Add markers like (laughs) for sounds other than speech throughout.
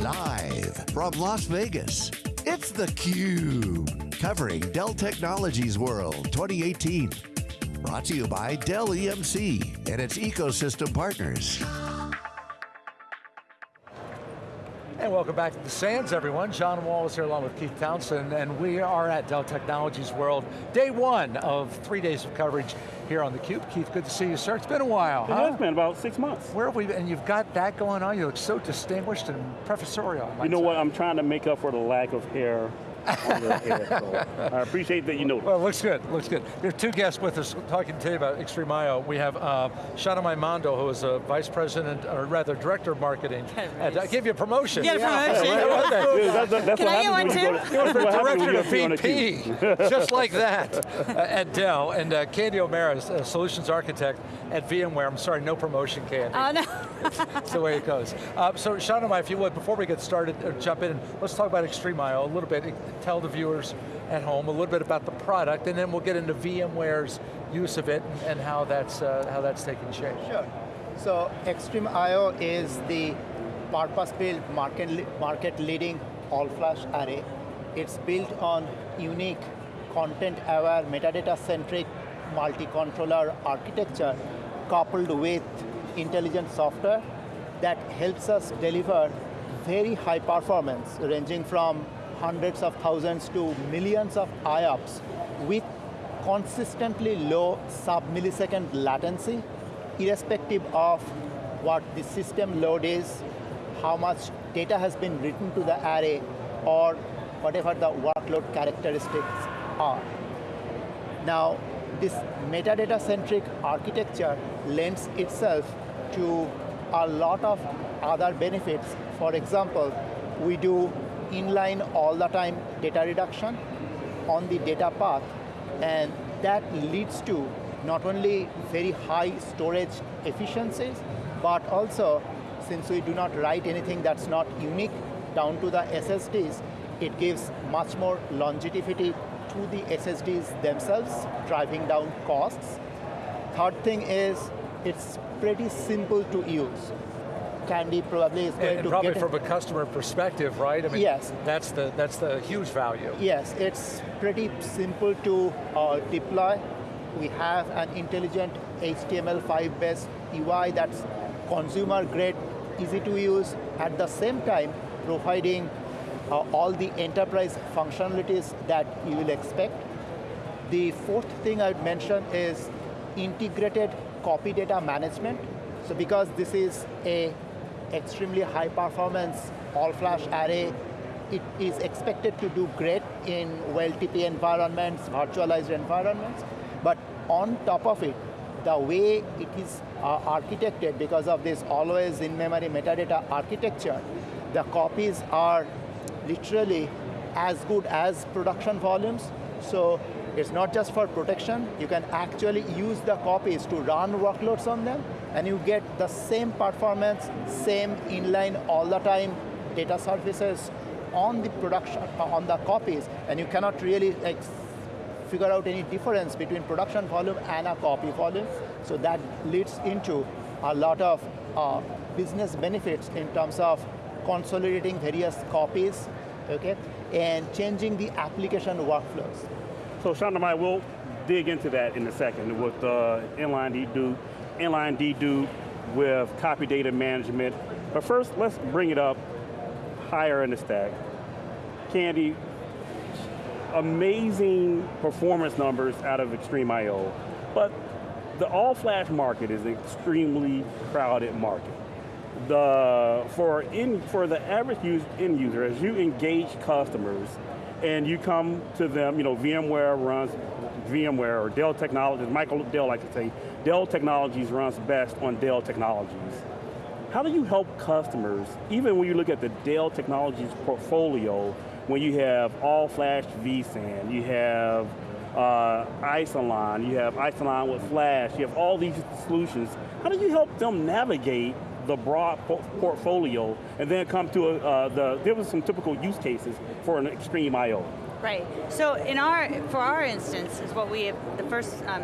Live from Las Vegas, it's theCUBE. Covering Dell Technologies World 2018. Brought to you by Dell EMC and its ecosystem partners. And welcome back to the Sands, everyone. John Walls is here along with Keith Townsend, and we are at Dell Technologies World, day one of three days of coverage here on theCUBE. Keith, good to see you, sir. It's been a while, It huh? has been about six months. Where have we been? And you've got that going on. You look so distinguished and professorial. You know say. what, I'm trying to make up for the lack of hair on your head, so I appreciate that you noticed. Well, looks good, looks good. There are two guests with us talking today about XtremIO. We have uh, Chhandomay Mandal, who is a Vice President, or rather Director of Marketing. And I gave you a promotion. You get a promotion. How about that? Yeah, that's, that's Can what I get happens one too? You're that's the what happens when director of to VP, (laughs) just like that, uh, at Dell. And uh, Candy O'Mara is a solutions architect at VMware. I'm sorry, no promotion, Candy. Oh no. (laughs) That's the way it goes. Uh, so I, if you would, before we get started, uh, jump in, let's talk about XtremIO a little bit, tell the viewers at home a little bit about the product, and then we'll get into VMware's use of it and how that's, uh, how that's taking shape. Sure. So XtremIO is the purpose-built market, market leading all-flash array. It's built on unique content-aware, metadata-centric multi-controller architecture coupled with intelligent software that helps us deliver very high performance ranging from hundreds of thousands to millions of IOPS with consistently low sub-millisecond latency irrespective of what the system load is, how much data has been written to the array, or whatever the workload characteristics are. Now, this metadata-centric architecture lends itself to a lot of other benefits. For example, we do inline all the time data reduction on the data path, and that leads to not only very high storage efficiencies, but also, since we do not write anything that's not unique down to the SSDs, it gives much more longevity to the SSDs themselves, driving down costs. Third thing is, it's pretty simple to use. Candy probably is going And, and to probably get from a customer perspective, right? I mean, Yes. That's the, that's the huge value. Yes, it's pretty simple to uh, deploy. We have an intelligent HTML5 based UI that's consumer grade, easy to use, at the same time providing uh, all the enterprise functionalities that you will expect. The fourth thing I would mention is integrated copy data management. So because this is a extremely high performance all flash array, it is expected to do great in OLTP environments, virtualized environments, but on top of it, the way it is uh, architected because of this always in-memory metadata architecture, the copies are literally as good as production volumes. So it's not just for protection, you can actually use the copies to run workloads on them, and you get the same performance, same inline all the time data services on the production, on the copies, and you cannot really like, figure out any difference between production volume and a copy volume. So that leads into a lot of uh, business benefits in terms of consolidating various copies, okay, and changing the application workflows. So Chhandomay, we'll dig into that in a second with uh, inline dedupe, inline dedupe with copy data management. But first, let's bring it up higher in the stack. Candy, amazing performance numbers out of XtremIO, but the all-flash market is an extremely crowded market. The, for, in, for the average use, end user, as you engage customers, and you come to them, you know, VMware runs VMware, or Dell Technologies, Michael Dell likes to say, Dell Technologies runs best on Dell Technologies. How do you help customers, even when you look at the Dell Technologies portfolio, when you have all-flash vSAN, you have uh, Isilon, you have Isilon with Flash, you have all these solutions. How do you help them navigate the broad portfolio and then come to a, uh, the, there was some typical use cases for an XtremIO. Right. So in our, for our instance, is what we have, the first um,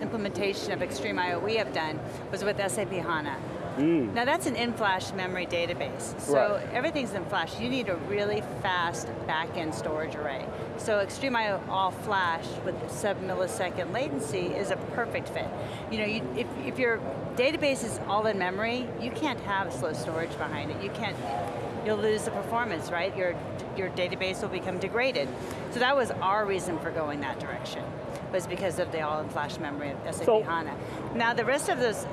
implementation of XtremIO we have done was with SAP HANA. Mm. Now that's an in-flash memory database. So Right. everything's in flash. You need a really fast back-end storage array. So XtremIO all flash with sub millisecond latency is a perfect fit. You know, you, if, if your database is all in memory, you can't have slow storage behind it. You can't, you'll lose the performance, right? Your, your database will become degraded. So that was our reason for going that direction, was because of the all in flash memory of SAP So- HANA. Now the rest of those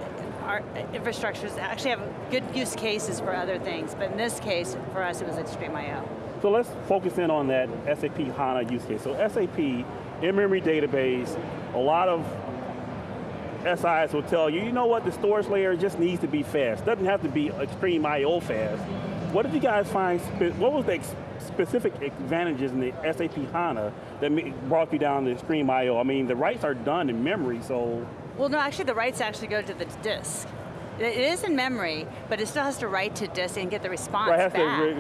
our infrastructures actually have good use cases for other things, but in this case, for us, it was XtremIO. So let's focus in on that SAP HANA use case. So SAP, in-memory database, a lot of SIs will tell you, you know what, the storage layer just needs to be fast. Doesn't have to be XtremIO fast. What did you guys find, what was the specific advantages in the SAP HANA that brought you down to XtremIO? I mean, the writes are done in memory, so Well, no, actually, the writes actually go to the disk. It it is in memory, but it still has to write to disk and get the response Right, back.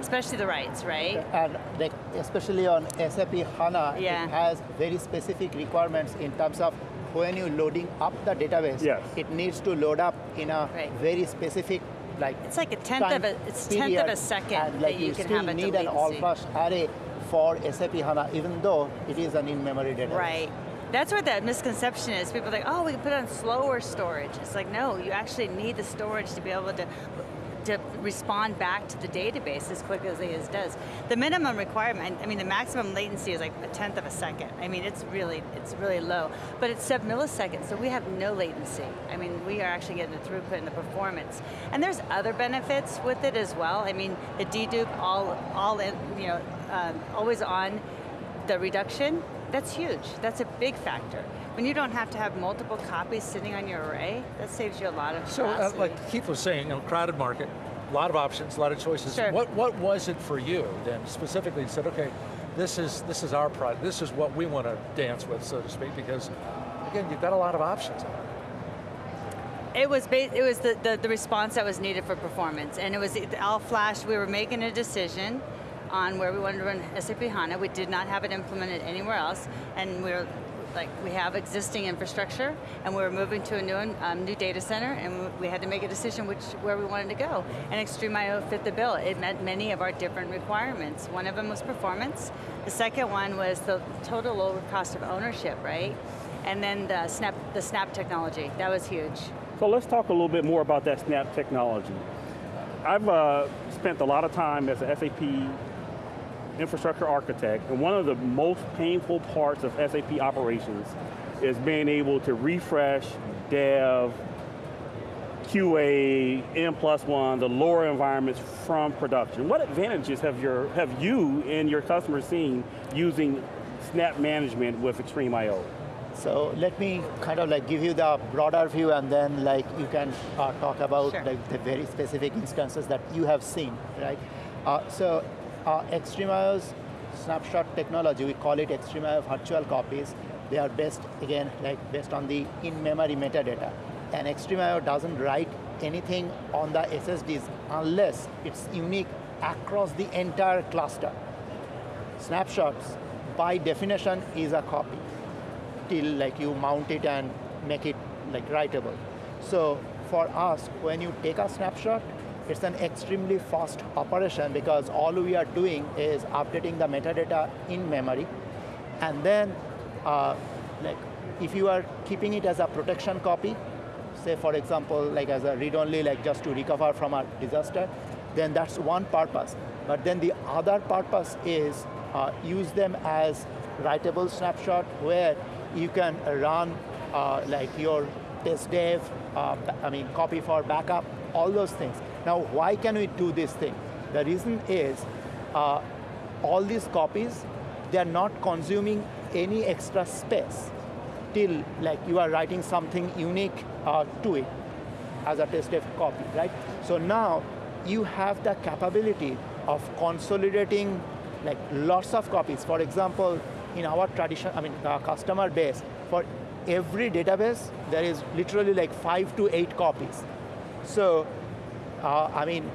Especially the writes, right? And like especially on SAP HANA, Yeah. it has very specific requirements in terms of when you're loading up the database, Yes. it needs to load up in a Right. very specific like It's like a tenth of a it's tenth of a second and that you, you can still have a need an all-flash array for SAP HANA, even though it is an in-memory database. Right. That's where that misconception is. People are like, oh, we can put on slower storage. It's like, no, you actually need the storage to be able to to respond back to the database as quickly as it does. The minimum requirement, I mean, the maximum latency is like a tenth of a second. I mean, it's really, it's really low, but it's sub milliseconds, so we have no latency. I mean, we are actually getting the throughput and the performance. And there's other benefits with it as well. I mean, the dedupe, all, all in, you know, um, always on, the reduction, that's huge. That's a big factor. When you don't have to have multiple copies sitting on your array, that saves you a lot of So, uh, like Keith was saying, you know, crowded market, a lot of options, a lot of choices. Sure. What what was it for you then specifically? You said, okay, this is this is our product. This is what we want to dance with, so to speak, because again, you've got a lot of options. It was it was the, the, the response that was needed for performance, and it was all flash. We were making a decision on where we wanted to run SAP HANA. We did not have it implemented anywhere else, and we were like we have existing infrastructure, and we were moving to a new um, new data center, and we had to make a decision which where we wanted to go. And XtremIO fit the bill. It met many of our different requirements. One of them was performance. The second one was the total lower cost of ownership, right? And then the snap the snap technology. That was huge. So let's talk a little bit more about that Snap technology. I've uh, spent a lot of time as a SAP infrastructure architect, and one of the most painful parts of SAP operations is being able to refresh, dev, QA, N plus one, the lower environments from production. What advantages have your have you and your customers seen using Snap management with XtremIO? So let me kind of like give you the broader view and then like you can uh, talk about Sure. like the very specific instances that you have seen, right? Uh, so uh, XtremIO's snapshot technology, we call it XtremIO virtual copies. They are based, again, like based on the in-memory metadata. And XtremIO doesn't write anything on the SSDs unless it's unique across the entire cluster. Snapshots, by definition, is a copy till like you mount it and make it like writable. So for us, when you take a snapshot, it's an extremely fast operation because all we are doing is updating the metadata in memory. And then, uh, like, if you are keeping it as a protection copy, say for example, like as a read-only, like just to recover from a disaster, then that's one purpose. But then the other purpose is uh, use them as writable snapshot where you can run uh, like your test dev, uh, I mean copy for backup, all those things. Now, why can we do this thing? The reason is uh, all these copies, they are not consuming any extra space till like you are writing something unique uh, to it as a test dev copy, right? So now you have the capability of consolidating like lots of copies. For example, in our tradition, I mean, uh, customer base, for every database, there is literally like five to eight copies. So, uh, I mean,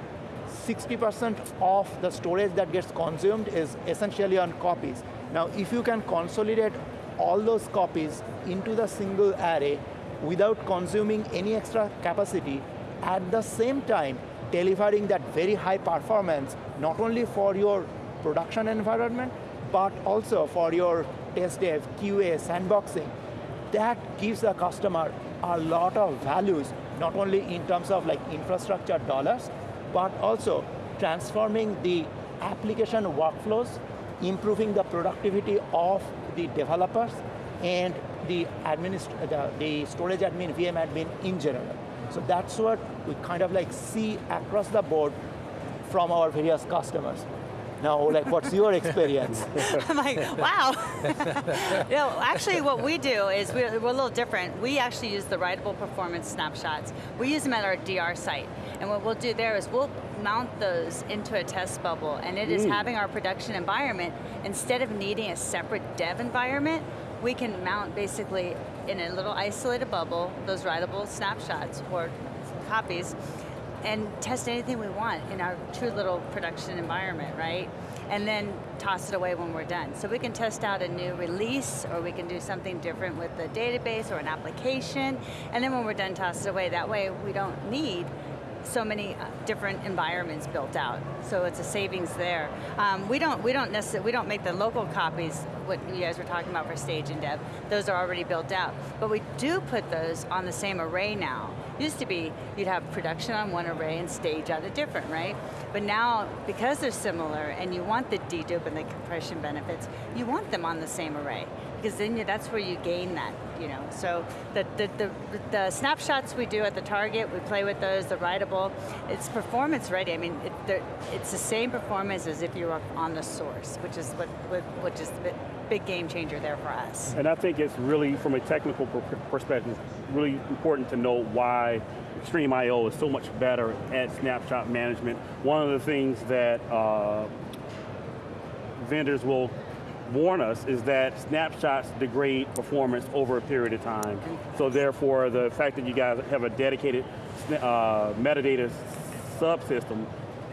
60% of the storage that gets consumed is essentially on copies. Now, if you can consolidate all those copies into the single array without consuming any extra capacity, at the same time delivering that very high performance, not only for your production environment, but also for your test dev, QA, sandboxing. That gives the customer a lot of values, not only in terms of like infrastructure dollars, but also transforming the application workflows, improving the productivity of the developers, and the, uh, the, the storage admin, VM admin in general. So that's what we kind of like see across the board from our various customers. Now, like, what's your experience? (laughs) I'm like, wow. (laughs) know, actually what we do is we're, we're, a little different. We actually use the writable performance snapshots. We use them at our DR site. And what we'll do there is we'll mount those into a test bubble and it is mm. having our production environment, instead of needing a separate dev environment, we can mount basically in a little isolated bubble, those writable snapshots or copies, and test anything we want in our true little production environment, right? And then toss it away when we're done. So we can test out a new release, or we can do something different with the database or an application, and then when we're done, toss it away. That way we don't need so many uh, different environments built out. So it's a savings there. Um, we don't we don't necessarily we don't make the local copies. What you guys were talking about for stage and dev, those are already built out. But we do put those on the same array now. Used to be you'd have production on one array and stage on a different, right? But now, because they're similar and you want the dedupe and the compression benefits, you want them on the same array because then you, that's where you gain that, you know. So the, the, the, the, snapshots we do at the target, we play with those, the writable, it's performance ready. I mean, it, it's the same performance as if you were on the source, which is what, which is big game changer there for us. And I think it's really, from a technical perspective, really important to know why XtremIO is so much better at snapshot management. One of the things that uh, vendors will warn us is that snapshots degrade performance over a period of time. So therefore, the fact that you guys have a dedicated uh, metadata subsystem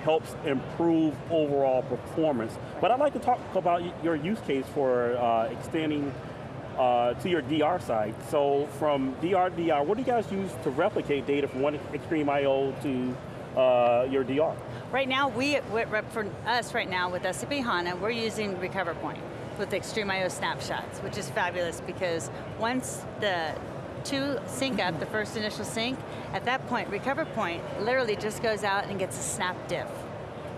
helps improve overall performance. But I'd like to talk about your use case for uh, extending uh, to your DR site. So from DR to DR, what do you guys use to replicate data from one XtremIO to uh, your DR? Right now, we, for us right now with SAP HANA, we're using RecoverPoint with IO snapshots, which is fabulous because once the two sync up, the first initial sync, at that point, RecoverPoint literally just goes out and gets a snap diff.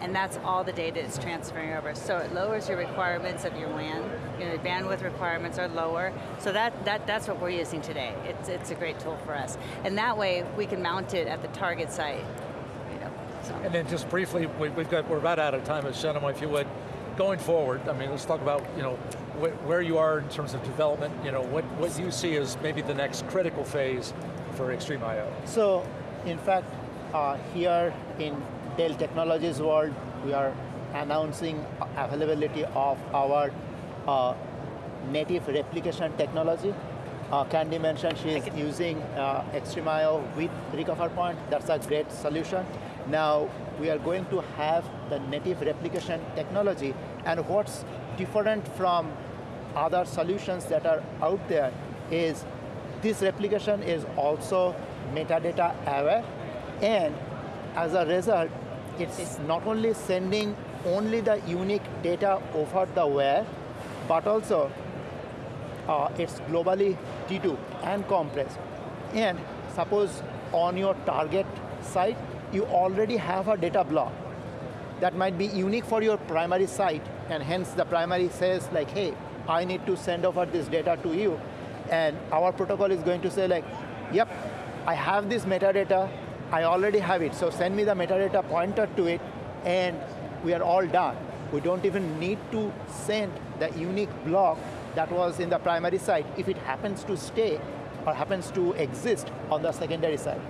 And that's all the data it's transferring over. So it lowers your requirements of your WAN. Know, bandwidth requirements are lower. So that, that, that's what we're using today. It's, it's a great tool for us. And that way, we can mount it at the target site. You know, so. And then just briefly, we, have got, we're about out of time, Shannon, if you would, going forward, I mean, let's talk about you know where you are in terms of development. You know what what you see as maybe the next critical phase for XtremIO? So, in fact, uh, here in Dell Technologies world, we are announcing availability of our uh, native replication technology. Uh, Candy mentioned she is using uh, I/O with RecoverPoint. That's a great solution. Now, we are going to have the native replication technology and what's different from other solutions that are out there is this replication is also metadata aware. And as a result it's not only sending only the unique data over the wire but also uh, it's globally dedupe and compressed. And suppose on your target site you already have a data block that might be unique for your primary site, and hence the primary says like, hey, I need to send over this data to you, and our protocol is going to say like, yep, I have this metadata, I already have it, so send me the metadata pointer to it, and we are all done. We don't even need to send the unique block that was in the primary site. If it happens to stay or happens to exist on the secondary site.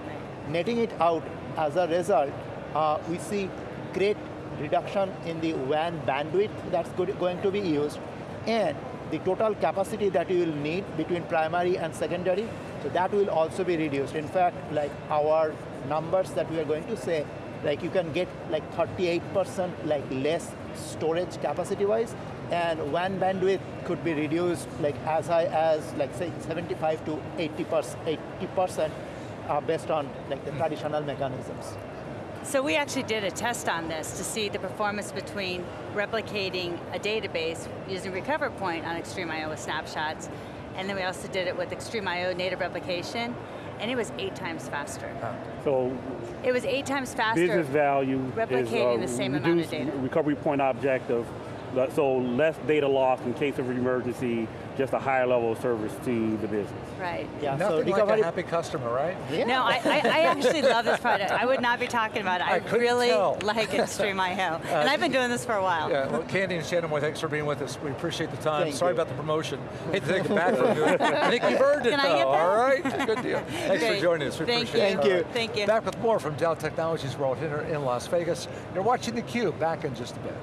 Netting it out as a result, uh, we see great reduction in the WAN bandwidth that's going to be used, and the total capacity that you will need between primary and secondary, so that will also be reduced. In fact, like our numbers that we are going to say, like you can get like 38% like less storage capacity-wise, and WAN bandwidth could be reduced like as high as like say 75 to 80%, 80% uh, based on like the traditional mechanisms. So we actually did a test on this to see the performance between replicating a database using RecoverPoint on XtremIO with snapshots, and then we also did it with XtremIO native replication, and it was eight times faster. So It was eight times faster. business value replicating is the same uh, amount of data. recovery point objective, uh, so less data loss in case of emergency, just a higher level of service to the business. Right. Yeah, Nothing so like recovery. a happy customer, right? yeah. No, I, I, I actually love this product. I would not be talking about it. I, I really tell. like XtremIO. (laughs) and I've been doing this for a while. Yeah, well, Candy and Shannon, Moore, thanks for being with us. We appreciate the time. Thank Sorry you. about the promotion. Hate to take it back from you. I think you've earned it Can I though, get that? all right? Good deal. Thanks Great. for joining us. We Thank appreciate you. it. Thank you. All right. Thank you. Back with more from Dell Technologies World here in Las Vegas. You're watching theCUBE, back in just a bit.